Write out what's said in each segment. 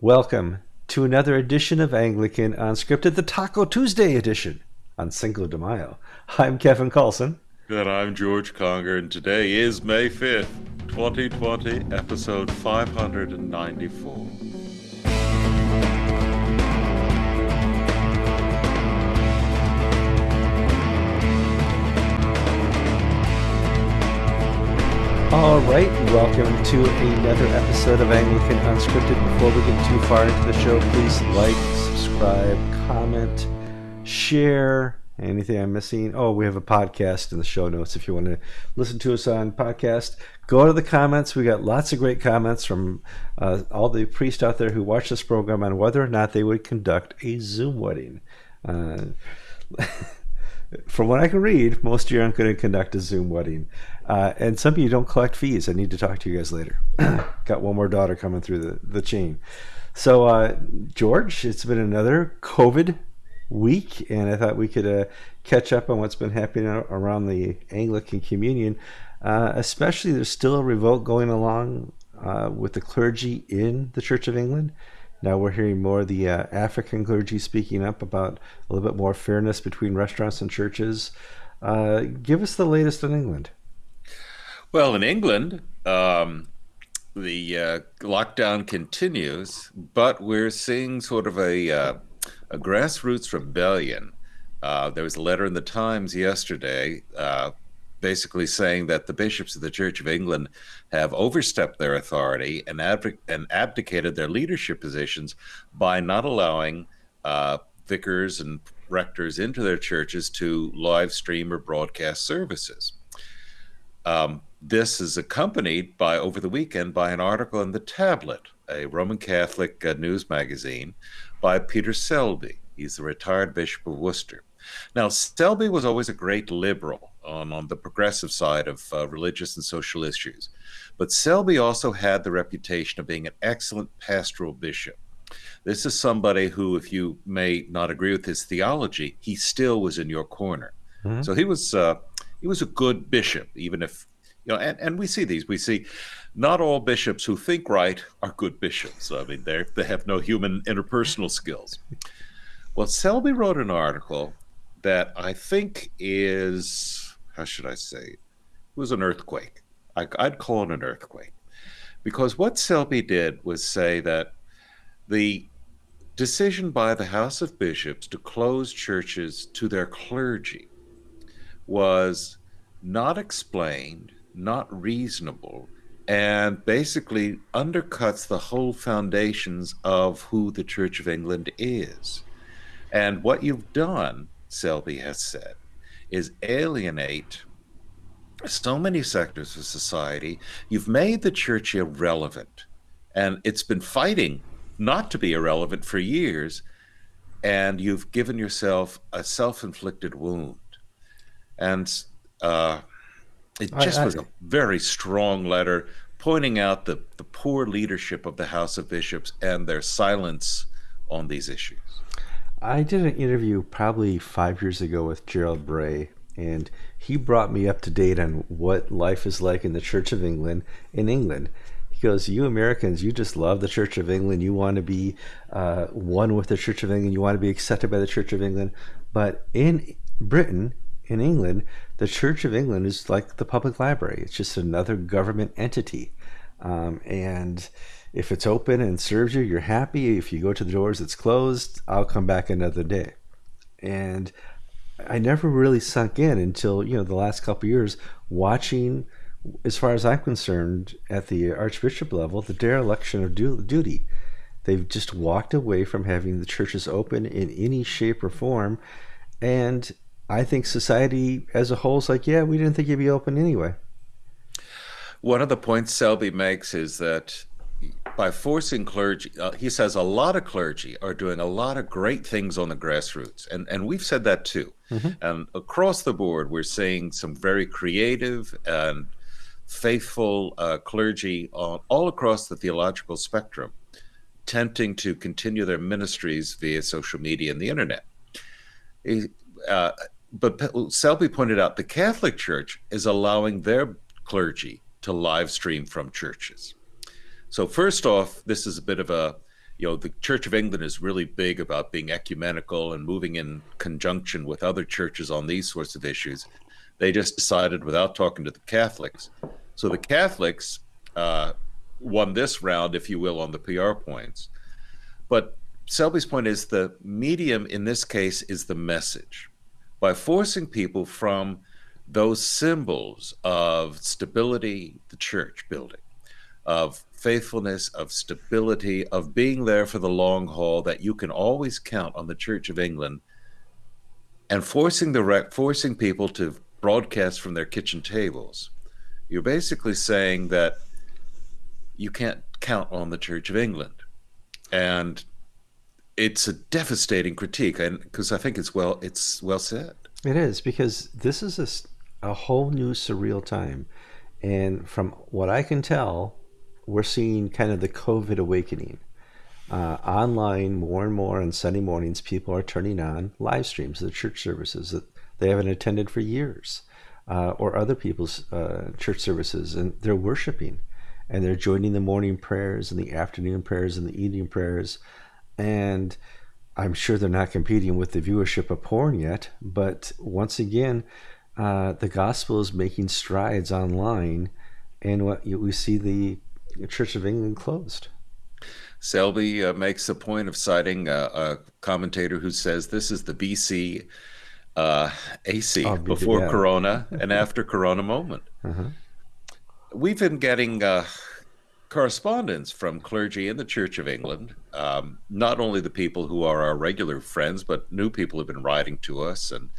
Welcome to another edition of Anglican Unscripted, the Taco Tuesday edition on Cinco de Mayo. I'm Kevin Kallsen. And I'm George Conger, and today is May 5th, 2020, episode 594. All right, welcome to another episode of Anglican Unscripted. Before we get too far into the show, please like, subscribe, comment, share. Anything I'm missing? Oh, we have a podcast in the show notes if you want to listen to us on podcast. Go to the comments. We got lots of great comments from uh, all the priests out there who watch this program on whether or not they would conduct a Zoom wedding. Uh, from what I can read, most of you aren't going to conduct a Zoom wedding. Uh, and some of you don't collect fees. I need to talk to you guys later. Got one more daughter coming through the, the chain. So, uh, George, it's been another COVID week, and I thought we could uh, catch up on what's been happening around the Anglican Communion. Uh, especially, there's still a revolt going along uh, with the clergy in the Church of England. Now we're hearing more of the uh, African clergy speaking up about a little bit more fairness between restaurants and churches. give us the latest in England. Well, in England, um, the uh, lockdown continues, but we're seeing sort of a, uh, a grassroots rebellion. Uh, there was a letter in the Times yesterday uh, basically saying that the bishops of the Church of England have overstepped their authority and, and abdicated their leadership positions by not allowing uh, vicars and rectors into their churches to live stream or broadcast services. Um, this is accompanied by, over the weekend, by an article in The Tablet, a Roman Catholic uh, news magazine, by Peter Selby. He's the retired Bishop of Worcester. Now, Selby was always a great liberal on, on the progressive side of uh, religious and social issues. But Selby also had the reputation of being an excellent pastoral bishop. This is somebody who, if you may not agree with his theology, he still was in your corner. Mm-hmm. So he was uh, he was a good bishop, even if you know, and, and we see these. We see not all bishops who think right are good bishops. I mean, they they have no human interpersonal skills. Well, Selby wrote an article that I think is how should I say? It was an earthquake. I, I'd call it an earthquake because what Selby did was say that the decision by the House of Bishops to close churches to their clergy was not explained not reasonable, and basically undercuts the whole foundations of who the Church of England is. And what you've done, Selby has said, is alienate so many sectors of society. You've made the church irrelevant, and it's been fighting not to be irrelevant for years, and you've given yourself a self inflicted wound. And uh, it just I, I, was a very strong letter pointing out the, the poor leadership of the House of Bishops and their silence on these issues. I did an interview probably five years ago with Gerald Bray, and he brought me up to date on what life is like in the Church of England in England. He goes, You Americans, you just love the Church of England. You want to be uh, one with the Church of England. You want to be accepted by the Church of England. But in Britain, in England, the Church of England is like the public library. It's just another government entity. Um, and if it's open and serves you, you're happy. If you go to the doors, it's closed. I'll come back another day. And I never really sunk in until you know the last couple years watching, as far as I'm concerned, at the archbishop level, the dereliction of du- duty. They've just walked away from having the churches open in any shape or form, and I think society as a whole is like, yeah, we didn't think you'd be open anyway. One of the points Selby makes is that by forcing clergy, uh, he says a lot of clergy are doing a lot of great things on the grassroots, and and we've said that too. Mm-hmm. And across the board, we're seeing some very creative and faithful uh, clergy on, all across the theological spectrum, attempting to continue their ministries via social media and the internet. Uh, but Selby pointed out the Catholic Church is allowing their clergy to live stream from churches. So first off, this is a bit of a you know, the Church of England is really big about being ecumenical and moving in conjunction with other churches on these sorts of issues. They just decided without talking to the Catholics. So the Catholics uh, won this round, if you will, on the PR points. But Selby's point is the medium in this case is the message. By forcing people from those symbols of stability, the church building, of faithfulness, of stability, of being there for the long haul, that you can always count on the Church of England, and forcing the rec- forcing people to broadcast from their kitchen tables. You're basically saying that you can't count on the Church of England, and it's a devastating critique, and because I think it's well, it's well said. It is because this is a, a whole new surreal time, and from what I can tell, we're seeing kind of the COVID awakening. Uh, online, more and more on Sunday mornings, people are turning on live streams of the church services that they haven't attended for years, uh, or other people's uh, church services, and they're worshiping, and they're joining the morning prayers and the afternoon prayers and the evening prayers, and I'm sure they're not competing with the viewership of porn yet, but once again, uh, the gospel is making strides online, and what we see the Church of England closed. Selby uh, makes a point of citing a, a, commentator who says this is the BC uh, AC oh, before. Corona and after Corona moment. Uh-huh. We've been getting uh, correspondence from clergy in the Church of England, um, not only the people who are our regular friends, but new people who've been writing to us. And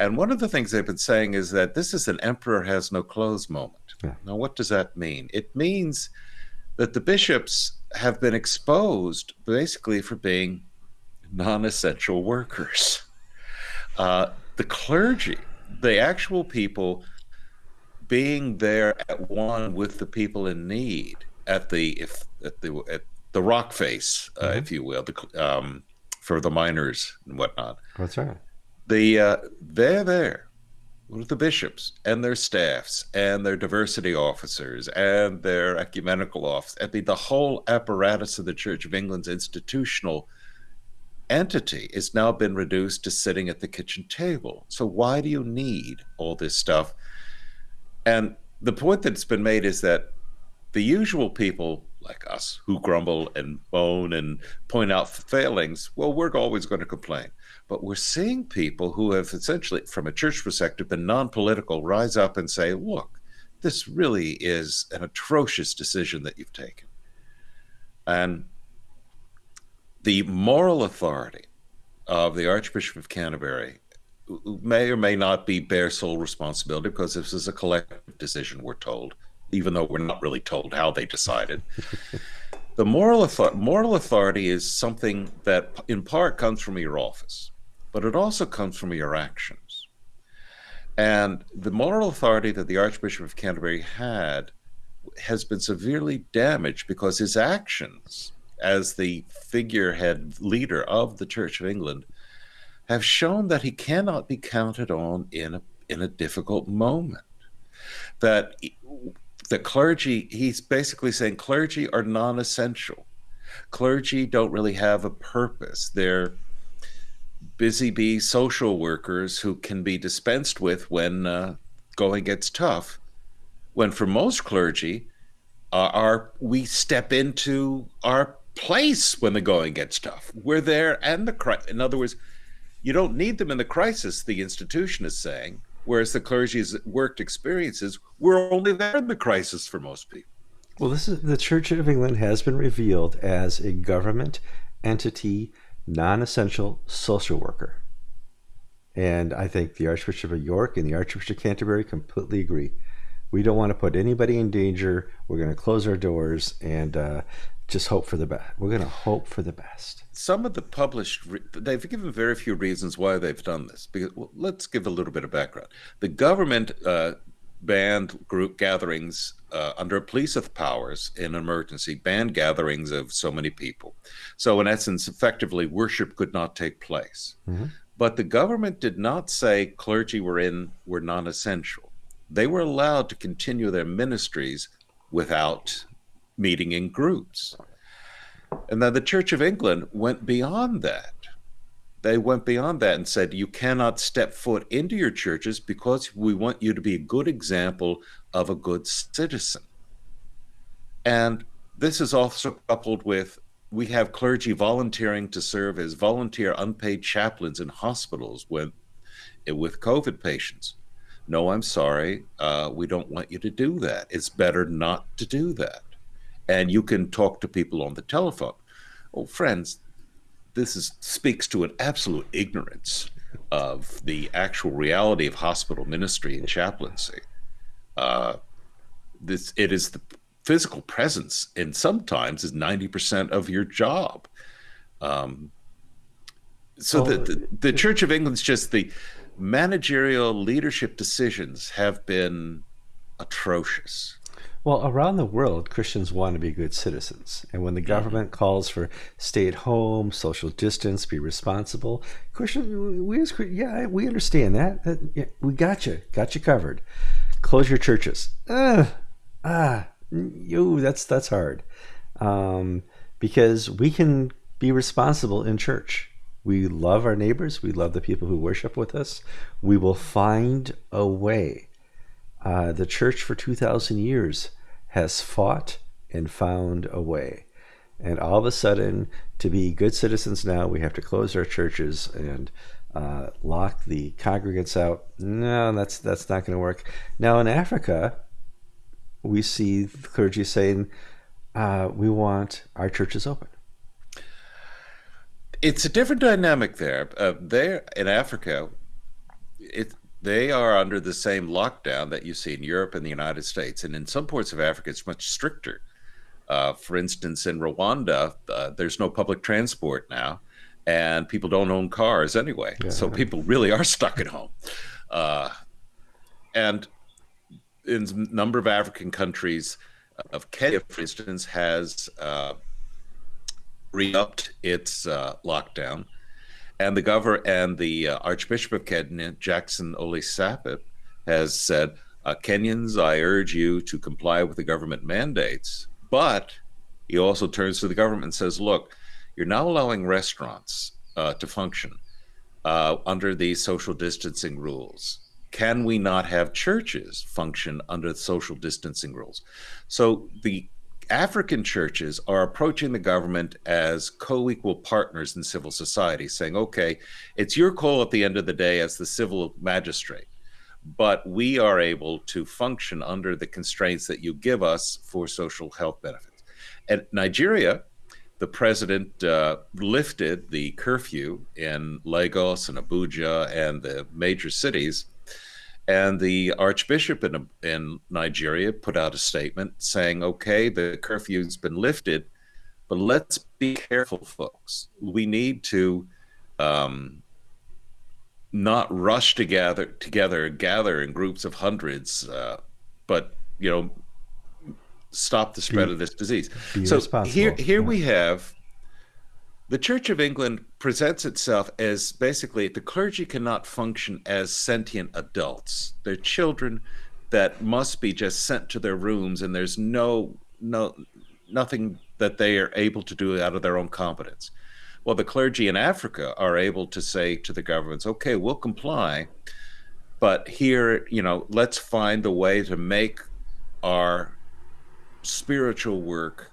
and one of the things they've been saying is that this is an emperor has no clothes moment. Yeah. Now, what does that mean? It means that the bishops have been exposed basically for being non essential workers. Uh, the clergy, the actual people being there at one with the people in need at the if at the at the rock face, uh, mm-hmm. if you will, the, um, for the miners and whatnot. That's right. The uh, they're there with the bishops and their staffs and their diversity officers and their ecumenical office. I mean, the whole apparatus of the Church of England's institutional entity has now been reduced to sitting at the kitchen table. So why do you need all this stuff? And the point that's been made is that the usual people like us who grumble and moan and point out failings, well, we're always going to complain. But we're seeing people who have essentially, from a church perspective, been non political rise up and say, look, this really is an atrocious decision that you've taken. And the moral authority of the Archbishop of Canterbury may or may not be bear sole responsibility because this is a collective decision, we're told, even though we're not really told how they decided. the moral, author- moral authority is something that, in part, comes from your office but it also comes from your actions. And the moral authority that the Archbishop of Canterbury had has been severely damaged because his actions as the figurehead leader of the Church of England have shown that he cannot be counted on in a, in a difficult moment. That the clergy, he's basically saying clergy are non essential. Clergy don't really have a purpose. They're busy bee social workers who can be dispensed with when uh, going gets tough. When for most clergy, uh, our we step into our place when the going gets tough. We're there and the crisis. In other words, you don't need them in the crisis. The institution is saying, whereas the clergy's worked experiences, we're only there in the crisis for most people. Well, this is the Church of England has been revealed as a government entity non essential social worker. And I think the Archbishop of York and the Archbishop of Canterbury completely agree. We don't want to put anybody in danger. We're going to close our doors and uh, just hope for the best. We're going to hope for the best. Some of the published, they've given very few reasons why they've done this. Because well, let's give a little bit of background. The government uh, banned group gatherings uh, under police of powers in an emergency, banned gatherings of so many people. So, in essence, effectively, worship could not take place. Mm-hmm. But the government did not say clergy were in were non-essential. They were allowed to continue their ministries without meeting in groups. And then the Church of England went beyond that. They went beyond that and said, you cannot step foot into your churches because we want you to be a good example of a good citizen. And this is also coupled with we have clergy volunteering to serve as volunteer unpaid chaplains in hospitals with, with COVID patients. No, I'm sorry. Uh, we don't want you to do that. It's better not to do that. And you can talk to people on the telephone. Oh, friends, this is, speaks to an absolute ignorance of the actual reality of hospital ministry and chaplaincy. Uh, this it is the physical presence, and sometimes is ninety percent of your job. Um, so the, the, the Church of England's just the managerial leadership decisions have been atrocious. Well, around the world, Christians want to be good citizens. And when the mm-hmm. government calls for stay at home, social distance, be responsible, Christians, we as yeah, we understand that. that yeah, we got you, got you covered. Close your churches. Uh, ah, yo, that's that's hard, um, because we can be responsible in church. We love our neighbors. We love the people who worship with us. We will find a way. Uh, the church for 2,000 years has fought and found a way. And all of a sudden, to be good citizens now, we have to close our churches and uh, lock the congregants out. No, that's that's not going to work. Now in Africa, we see the clergy saying, uh, "We want our churches open." it's a different dynamic there. Uh, there in Africa, it they are under the same lockdown that you see in Europe and the United States, and in some parts of Africa, it's much stricter. Uh, for instance, in Rwanda, uh, there's no public transport now, and people don't own cars anyway, yeah. so people really are stuck at home. Uh, and in a number of African countries, uh, of Kenya, for instance, has uh, re-upped its uh, lockdown, and the governor and the uh, Archbishop of Kenya, Jackson Ole Sapit, has said, uh, "Kenyans, I urge you to comply with the government mandates." But he also turns to the government and says, "Look, you're now allowing restaurants uh, to function uh, under these social distancing rules." Can we not have churches function under the social distancing rules? So the African churches are approaching the government as co equal partners in civil society, saying, okay, it's your call at the end of the day as the civil magistrate, but we are able to function under the constraints that you give us for social health benefits. At Nigeria, the president uh, lifted the curfew in Lagos and Abuja and the major cities and the Archbishop in, in Nigeria put out a statement saying, okay, the curfew's been lifted, but let's be careful, folks. We need to um, not rush together, together, gather in groups of hundreds, uh, but, you know, stop the spread be, of this disease. So here, here yeah. we have the Church of England presents itself as basically the clergy cannot function as sentient adults. They're children that must be just sent to their rooms, and there's no no nothing that they are able to do out of their own competence. Well, the clergy in Africa are able to say to the governments, "Okay, we'll comply, but here, you know, let's find a way to make our spiritual work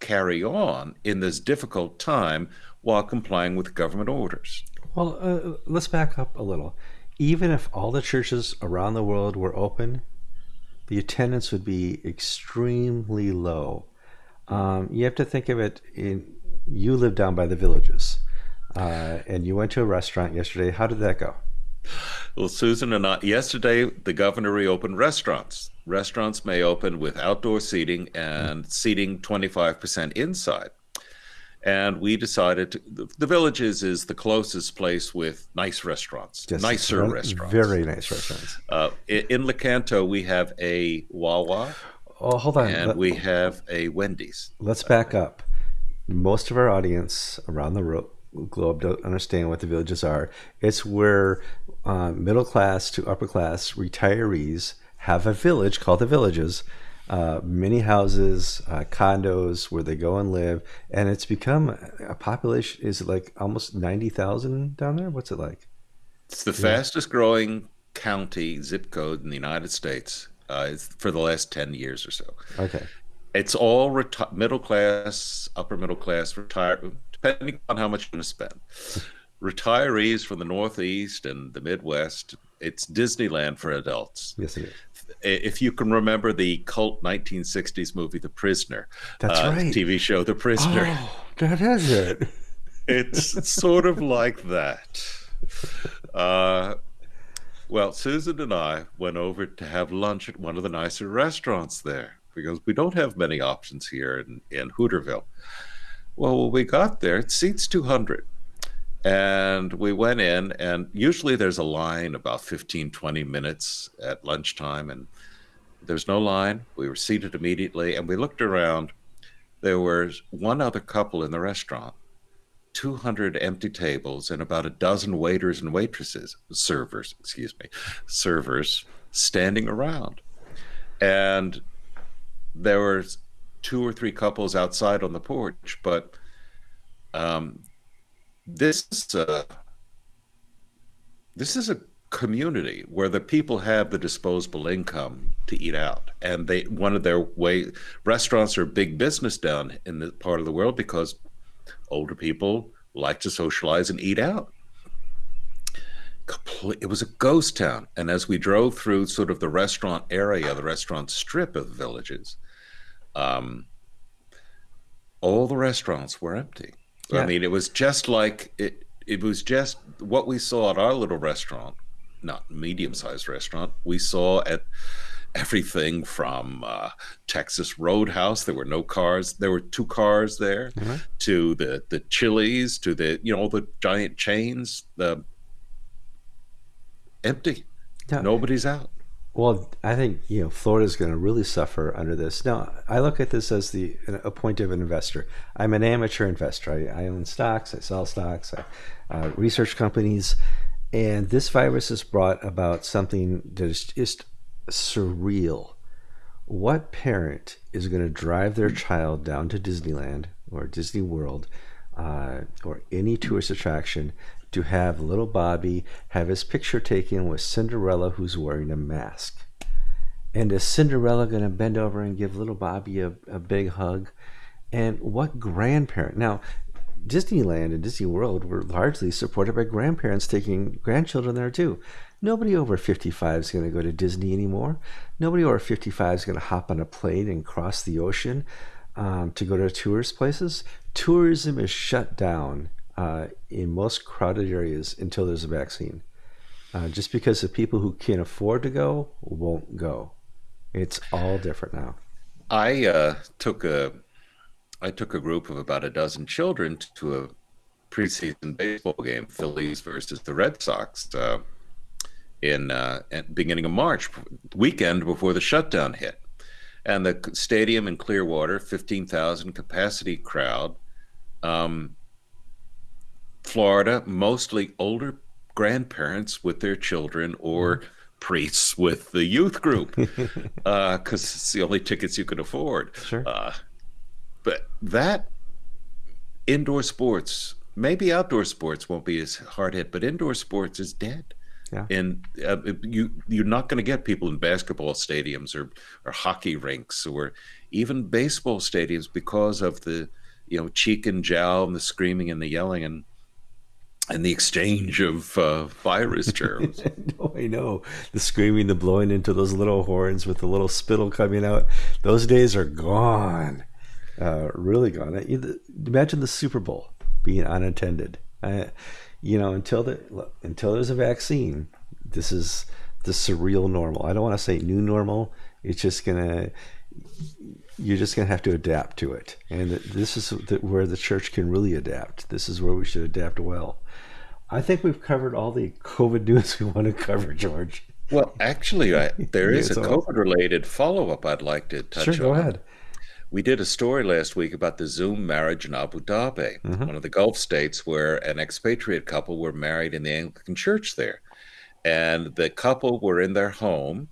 carry on in this difficult time while complying with government orders. Well, uh, let's back up a little. Even if all the churches around the world were open, the attendance would be extremely low. Um, you have to think of it in you live down by the villages, uh, and you went to a restaurant yesterday. How did that go? Well, Susan and I, yesterday, the governor reopened restaurants. Restaurants may open with outdoor seating and seating 25% inside. And we decided to, the, the, Villages is the closest place with nice restaurants, yes, nicer very, restaurants. Very nice restaurants. Uh, in, in Lecanto, we have a Wawa. Oh, hold on. And Let, we have a Wendy's. Let's back up. Most of our audience around the ro- globe don't understand what the villages are. It's where uh, middle class to upper class retirees have a village called the villages uh, many houses, uh, condos where they go and live, and it's become a population. Is it like almost ninety thousand down there? What's it like? It's the fastest growing county zip code in the United States uh, for the last 10 years or so. Okay. It's all reti- middle class, upper middle class, retired, depending on how much you're going to spend. Retirees from the Northeast and the Midwest, it's Disneyland for adults. Yes, it is. If you can remember the cult 1960s movie, The Prisoner, That's uh, right. TV show, The Prisoner, Oh, that is it. it's sort of like that. Uh, well, Susan and I went over to have lunch at one of the nicer restaurants there because we don't have many options here in, in Hooterville. Well, when we got there, it seats 200. And we went in, and usually there's a line about 15, 20 minutes at lunchtime, and there's no line. We were seated immediately, and we looked around. There was one other couple in the restaurant, 200 empty tables, and about a dozen waiters and waitresses, servers, excuse me, servers standing around. And there were two or three couples outside on the porch, but um, this is a, this is a community where the people have the disposable income to eat out. And they one of their way restaurants are big business down in the part of the world because older people like to socialize and eat out. It was a ghost town. And as we drove through sort of the restaurant area the restaurant strip of villages um, all the restaurants were empty Yeah. I mean, it was just like it. It was just what we saw at our little restaurant, not medium-sized restaurant. We saw at everything from uh, Texas Roadhouse. There were no cars. There were two cars there. Mhm. To the the Chili's, to the you know the giant chains. The empty. Yeah. Nobody's out. Well, I think you know Florida's going to really suffer under this. Now, I look at this as the a point of an investor. I'm an amateur investor. I, I own stocks. I sell stocks. I uh, research companies, and this virus has brought about something that is just surreal. What parent is going to drive their child down to Disneyland or Disney World uh, or any tourist attraction to have little Bobby have his picture taken with Cinderella who's wearing a mask? And is Cinderella going to bend over and give little Bobby a, a big hug? And what grandparent? Now, Disneyland and Disney World were largely supported by grandparents taking grandchildren there too. Nobody over 55 is going to go to Disney anymore. Nobody over 55 is going to hop on a plane and cross the ocean um, to go to tourist places. Tourism is shut down uh, in most crowded areas until there's a vaccine. Uh, just because the people who can't afford to go won't go. It's all different now. I uh, took a I took a group of about a dozen children to a preseason baseball game, Phillies versus the Red Sox, uh, in uh, beginning of March, weekend before the shutdown hit, and the stadium in Clearwater, fifteen thousand capacity crowd. Um, Florida, mostly older grandparents with their children or priests with the youth group because it's the only tickets you can afford. Sure. Uh, but that indoor sports, maybe outdoor sports won't be as hard hit, but indoor sports is dead. Yeah. And uh, you you're not going to get people in basketball stadiums or or hockey rinks or even baseball stadiums because of the you know cheek and jowl and the screaming and the yelling and and the exchange of uh, virus germs. no, I know. The screaming, the blowing into those little horns with the little spittle coming out. Those days are gone. Uh, really gone. Imagine the Super Bowl being unattended. Uh, you know, until the look, until there's a vaccine, this is the surreal normal. I don't want to say new normal. It's just gonna. You're just gonna have to adapt to it, and this is the, where the church can really adapt. This is where we should adapt well. I think we've covered all the COVID news we want to cover, George. Well, actually, I, there is a COVID-related follow-up I'd like to touch Sure, on. go ahead. We did a story last week about the Zoom marriage in Abu Dhabi, Mhm. one of the Gulf states where an expatriate couple were married in the Anglican church there. And the couple were in their home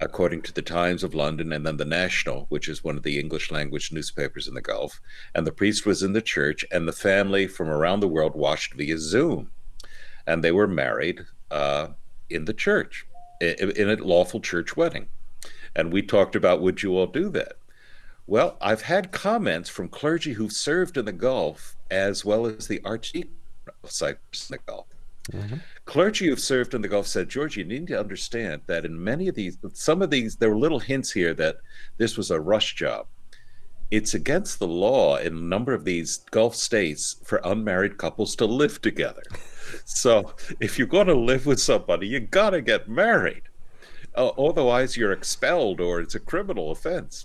according to the Times of London and then the National, which is one of the English language newspapers in the Gulf. And the priest was in the church, and the family from around the world watched via Zoom. And they were married uh, in the church, in a lawful church wedding. And we talked about would you all do that? Well, I've had comments from clergy who've served in the Gulf as well as the Archdeacon of Cyprus in the Gulf Mm-hmm. Clergy who've served in the Gulf said, George, you need to understand that in many of these, some of these, there were little hints here that this was a rush job. It's against the law in a number of these Gulf states for unmarried couples to live together. so if you're going to live with somebody, you got to get married. Uh, otherwise, you're expelled or it's a criminal offense.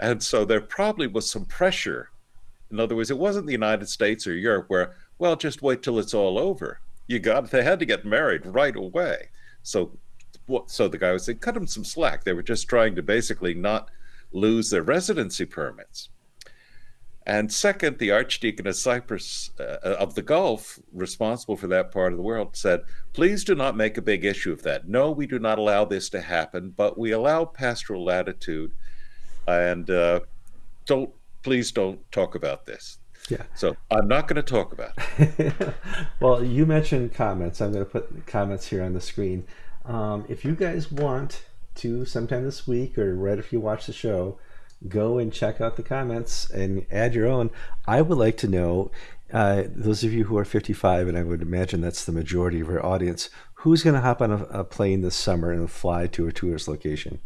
And so there probably was some pressure. In other words, it wasn't the United States or Europe where, well, just wait till it's all over you got they had to get married right away. So so the guy was saying, cut them some slack. They were just trying to basically not lose their residency permits. And second, the Archdeacon of Cyprus uh, of the Gulf, responsible for that part of the world, said, please do not make a big issue of that. No, we do not allow this to happen, but we allow pastoral latitude. And uh, don't, please don't talk about this. Yeah. So I'm not going to talk about it. well, you mentioned comments. I'm going to put comments here on the screen. Um, if you guys want to, sometime this week or right if you watch the show, go and check out the comments and add your own. I would like to know, uh, those of you who are 55, and I would imagine that's the majority of our audience, who's going to hop on a, a, plane this summer and fly to a tourist location?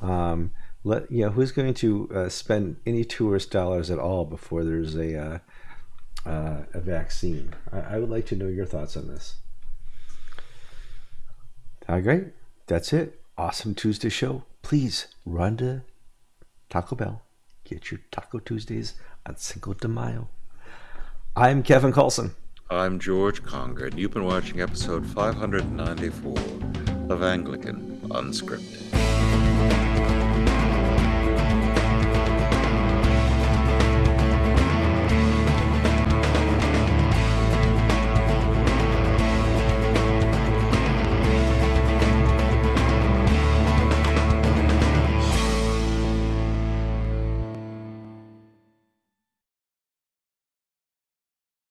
Um, let you know who's going to uh, spend any tourist dollars at all before there's a uh, uh, a vaccine. I, I, would like to know your thoughts on this. All right, that's it. Awesome Tuesday show. Please run to Taco Bell. Get your Taco Tuesdays on Cinco de Mayo. I'm Kevin Kallsen. I'm George Conger, and you've been watching episode 594 of Anglican Unscripted.